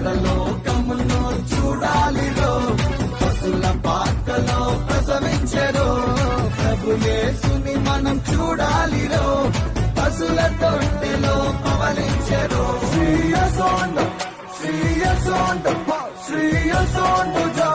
పరలోకమును చూడాలిరో. పశుల పాకలో ప్రసవించరో. ప్రభుయేసుని మనం చూడాలిరో. పశుల తొట్టెలో పవలించరో శ్రీయసోండ శ్రీయసోండ శ్రీయసోండు జమ